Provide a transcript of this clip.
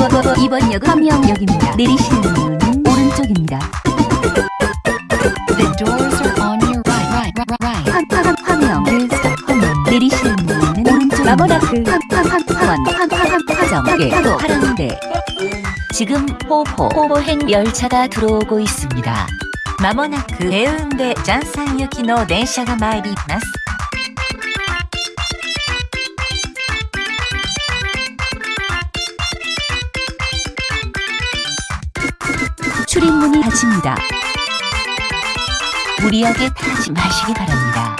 이번, 이번 역은 함영역입니다. 내리시는 문은 오른쪽입니다. The doors are on your right, right, right, right. 함, 함, 함영, 함영. 내리시는 문은 오른쪽입니다. 마모나크, 함, 함, 함, 함원, 함, 함, 함, 화정, 파도, 파랑대. 지금 호호, 호호행 열차가 들어오고 있습니다. まもなくヘウンデジャンサン行きの電車が参ります。 출입문이 닫힙니다. 무리하게 타지 마시기 바랍니다.